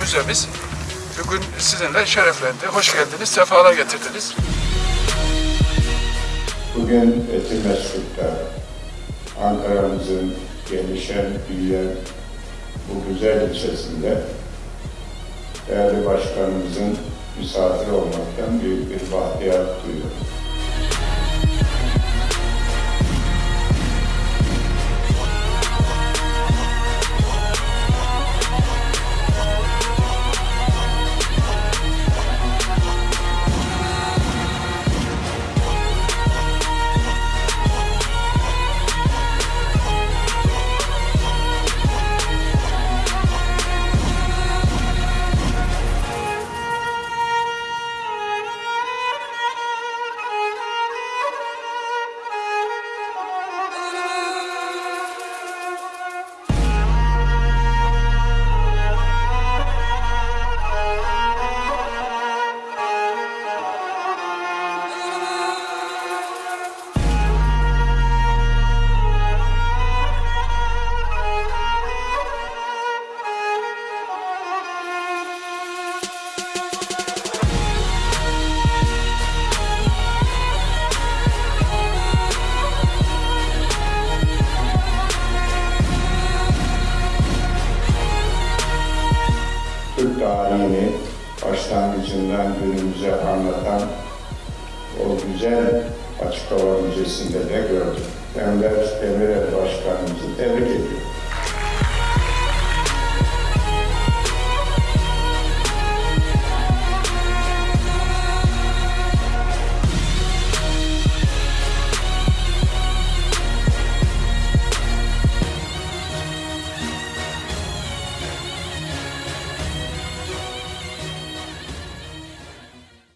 Müzemiz bugün sizinle şereflendi. Hoş geldiniz, sefalar getirdiniz. Bugün Etimesgut'ta Ankara'mızın gelişen, büyüyen bu güzel ilçesinde değerli başkanımızın misafir olmaktan büyük bir bahtiyar duyuyorum. Türk tarihini başlangıcından günümüze anlatan o güzel açık hava müzesinde de gördüm. Enver Demirel Başkanımızı tebrik ediyorum.